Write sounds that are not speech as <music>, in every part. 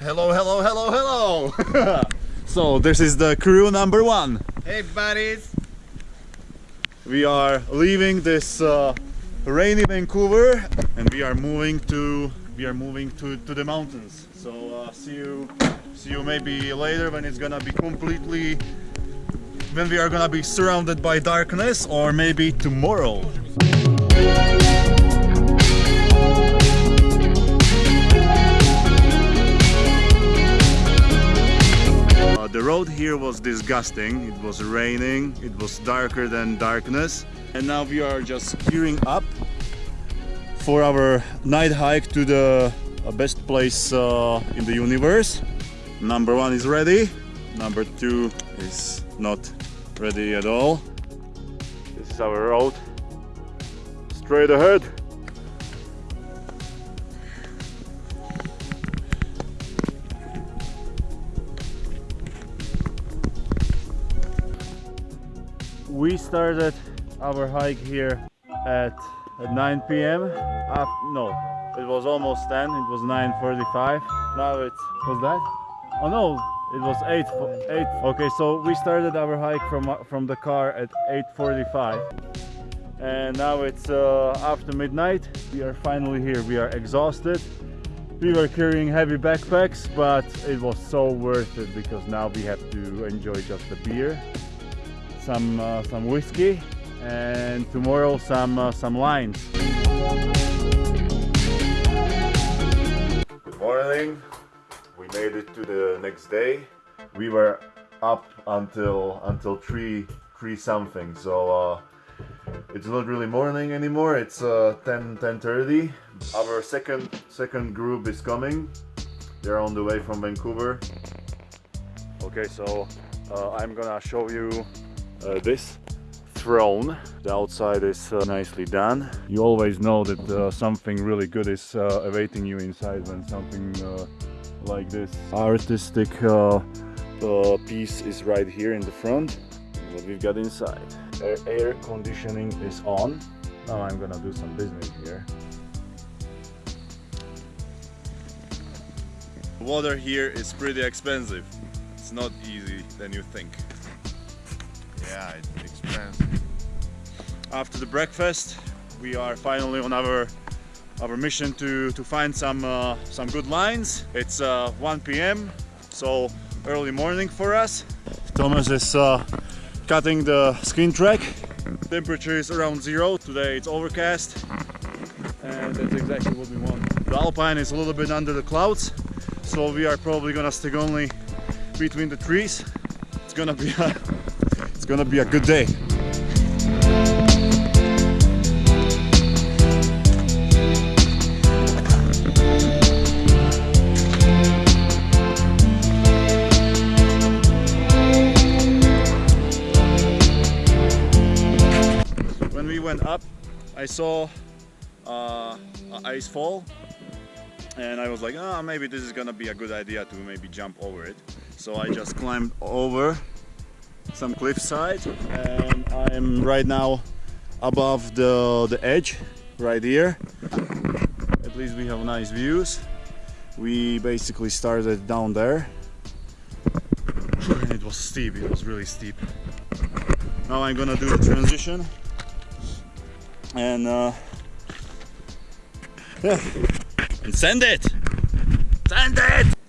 Hello, hello, hello, hello! <laughs> so this is the crew number one. Hey buddies! We are leaving this uh, rainy Vancouver and we are moving to we are moving to, to the mountains. So uh, see you see you maybe later when it's gonna be completely when we are gonna be surrounded by darkness or maybe tomorrow. Here was disgusting. It was raining, it was darker than darkness. And now we are just gearing up for our night hike to the uh, best place uh, in the universe. Number one is ready, number two is not ready at all. This is our road, straight ahead. We started our hike here at, at 9 p.m. Uh, no, it was almost 10. It was 9:45. Now it was that. Oh no, it was 8. 8. Okay, so we started our hike from from the car at 8:45, and now it's uh, after midnight. We are finally here. We are exhausted. We were carrying heavy backpacks, but it was so worth it because now we have to enjoy just the beer some uh, some whiskey and tomorrow some uh, some lines. Good morning. We made it to the next day. We were up until until three three something. So uh, it's not really morning anymore. It's uh, 10 10:30. Our second second group is coming. They're on the way from Vancouver. Okay, so uh, I'm gonna show you uh, this throne. The outside is uh, nicely done. You always know that uh, something really good is uh, awaiting you inside when something uh, like this artistic uh, piece is right here in the front. What we've got inside. Air, air conditioning is on. Now I'm gonna do some business here. Water here is pretty expensive. It's not easy than you think. Yeah, it's expensive. After the breakfast, we are finally on our our mission to to find some uh, some good lines. It's uh, 1 p.m. so early morning for us. Thomas is uh, cutting the skin track. Temperature is around zero. Today it's overcast, and that's exactly what we want. The Alpine is a little bit under the clouds, so we are probably gonna stick only between the trees. It's gonna be a, it's gonna be a good day. when we went up I saw uh, ice fall and I was like ah maybe this is gonna be a good idea to maybe jump over it so I just climbed over some cliffside and I'm right now above the, the edge right here. At least we have nice views. We basically started down there. And it was steep it was really steep. Now I'm gonna do the transition. And uh, yeah, and send it, send it.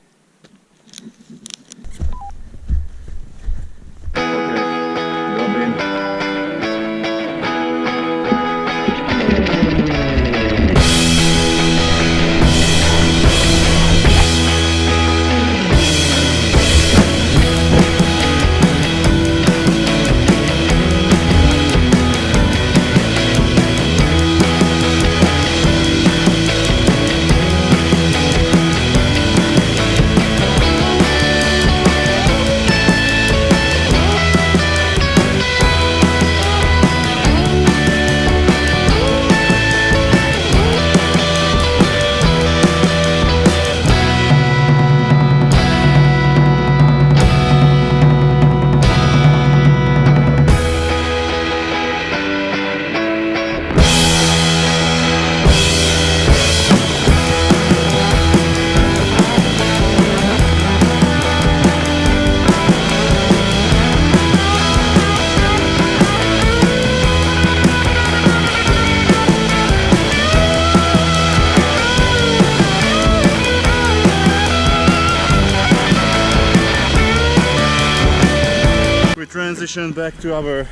Transition back to our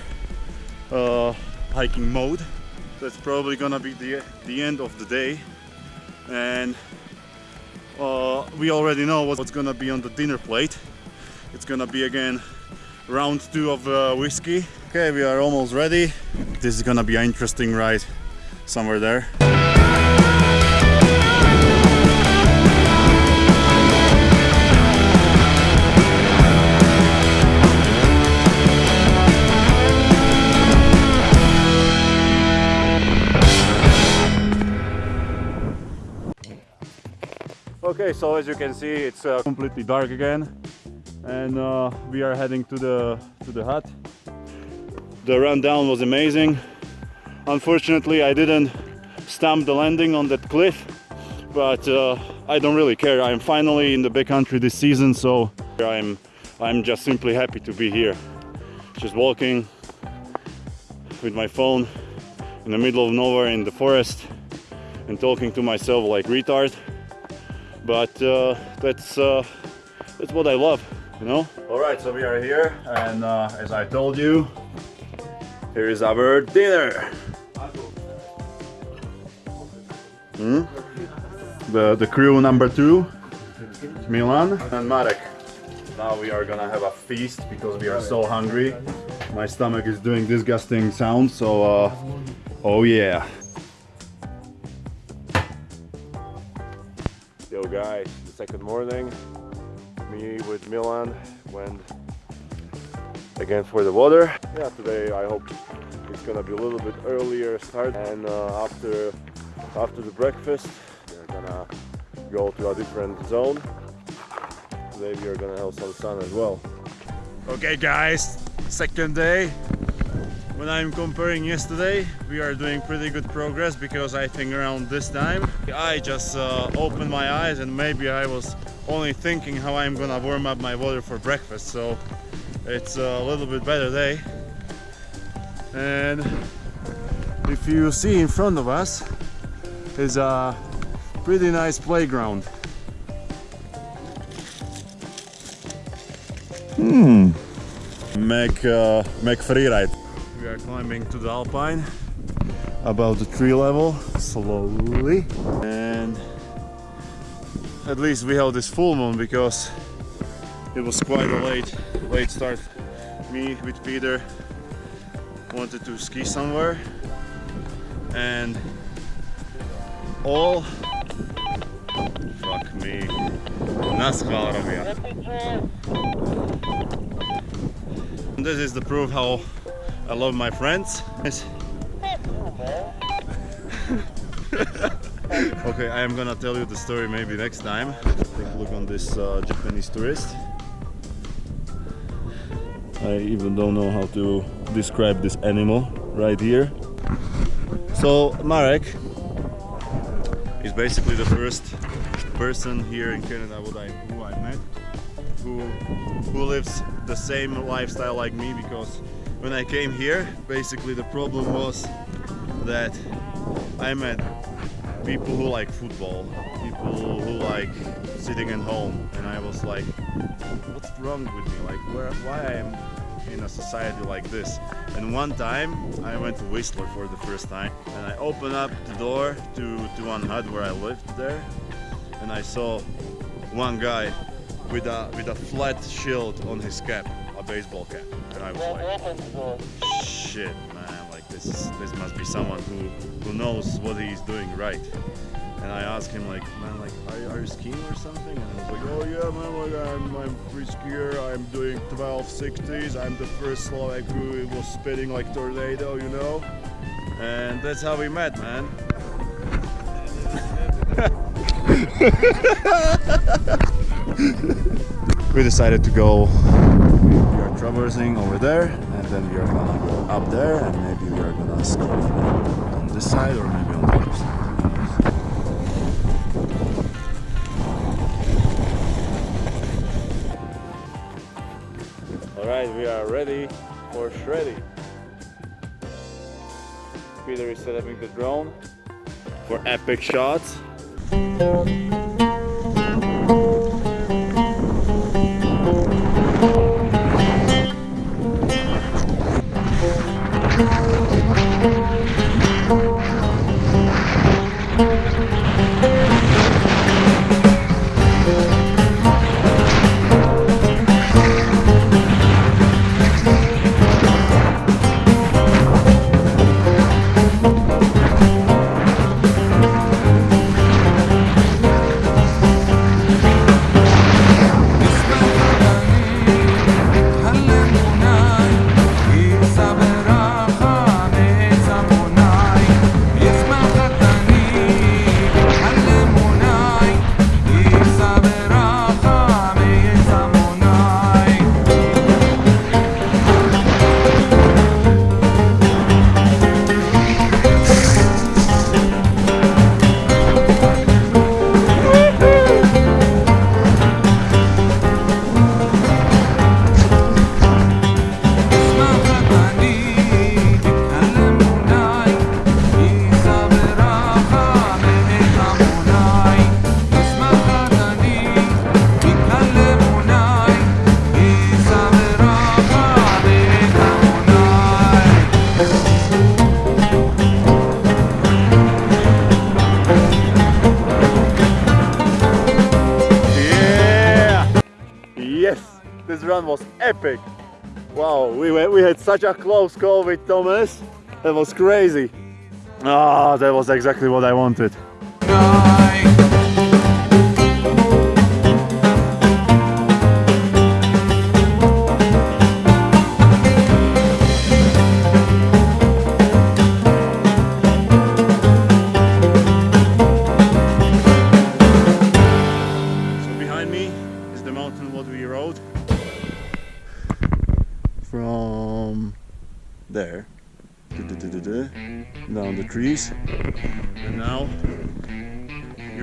uh, hiking mode. That's probably gonna be the, the end of the day. And uh, we already know what's gonna be on the dinner plate. It's gonna be again round two of uh, whiskey. Okay, we are almost ready. This is gonna be an interesting ride somewhere there. Okay, so as you can see, it's uh, completely dark again, and uh, we are heading to the to the hut. The rundown was amazing. Unfortunately, I didn't stamp the landing on that cliff, but uh, I don't really care. I'm finally in the backcountry this season, so I'm I'm just simply happy to be here. Just walking with my phone in the middle of nowhere in the forest and talking to myself like retard but uh, that's uh, that's what I love, you know. All right, so we are here, and uh, as I told you, here is our dinner. Hmm? The the crew number two, Milan and Marek. Now we are gonna have a feast because we are so hungry. My stomach is doing disgusting sounds, so uh, oh yeah. Second morning, me with Milan went again for the water. Yeah, today I hope it's gonna be a little bit earlier start and uh, after after the breakfast we're gonna go to a different zone. Today we are gonna have some sun as well. Okay, guys, second day. When I'm comparing yesterday, we are doing pretty good progress because I think around this time I just uh, opened my eyes and maybe I was only thinking how I'm gonna warm up my water for breakfast. So it's a little bit better day. And if you see in front of us is a pretty nice playground. Hmm. Make uh, make free ride. We are climbing to the Alpine. About the tree level slowly. And at least we have this full moon because it was quite a late late start. Me with Peter wanted to ski somewhere. And all fuck me nas hvala This is the proof how I love my friends. <laughs> okay, I am gonna tell you the story maybe next time. Take a look on this uh, Japanese tourist. I even don't know how to describe this animal right here. So Marek is basically the first person here in Canada I, who I met who who lives the same lifestyle like me because when I came here basically the problem was that I met people who like football people who like sitting at home and I was like what's wrong with me? Like where why I am in a society like this? And one time I went to Whistler for the first time and I opened up the door to, to one hut where I lived there and I saw one guy with a with a flat shield on his cap, a baseball cap, and I was like, shit, man, like this this must be someone who who knows what he's doing right. And I asked him like, man, like, are, you- are you skiing or something? And I was like, oh yeah, man, like I'm I'm free skier. I'm doing 1260s. I'm the first Slovak who was spitting like tornado, you know. And that's how we met, man. <laughs> we decided to go we are traversing over there and then we are gonna go up there and maybe we are gonna ski on this side or maybe on the other side. All right we are ready for shreddy peter is setting up the drone for epic shots Run was epic. Wow, we went, we had such a close call with Thomas. That was crazy. Ah, that was exactly what I wanted.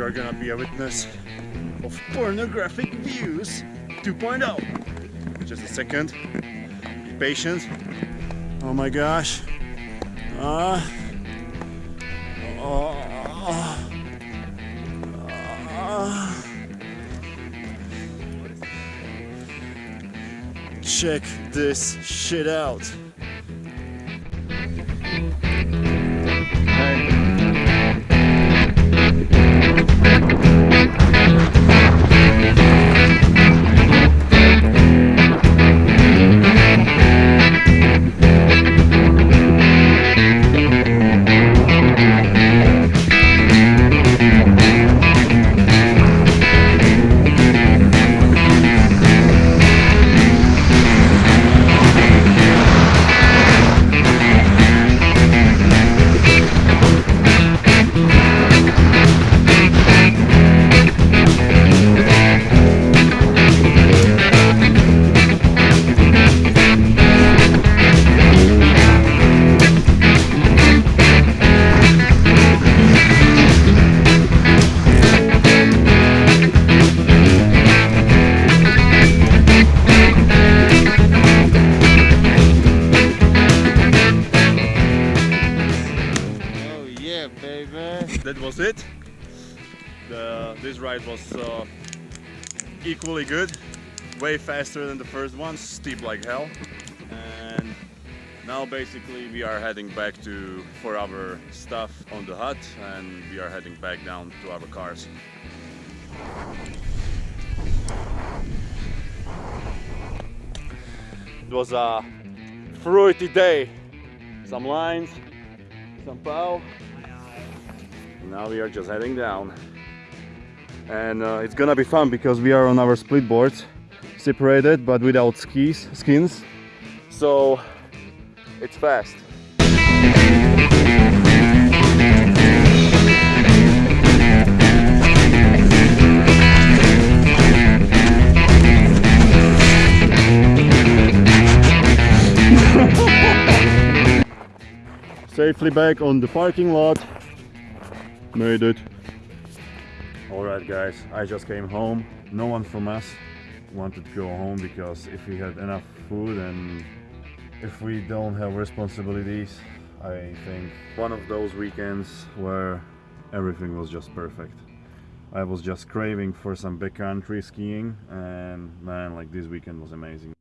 Are gonna be a witness of pornographic views 2.0 just a second. Be patient. Oh my gosh. Oh, ah. check this shit out yeah, baby. <laughs> That was it. The, this ride was uh, equally good, way faster than the first one, steep like hell. And now basically we are heading back to for our stuff on the hut and we are heading back down to our cars. It was a fruity day. Some lines, some pow. Now we are just heading down. And uh, it's gonna be fun because we are on our split boards, separated but without skis, skins. So it's fast. <laughs> Safely back on the parking lot. Made it. Alright guys, I just came home. No one from us wanted to go home because if we had enough food and if we don't have responsibilities, I think one of those weekends where everything was just perfect. I was just craving for some backcountry skiing and man like this weekend was amazing.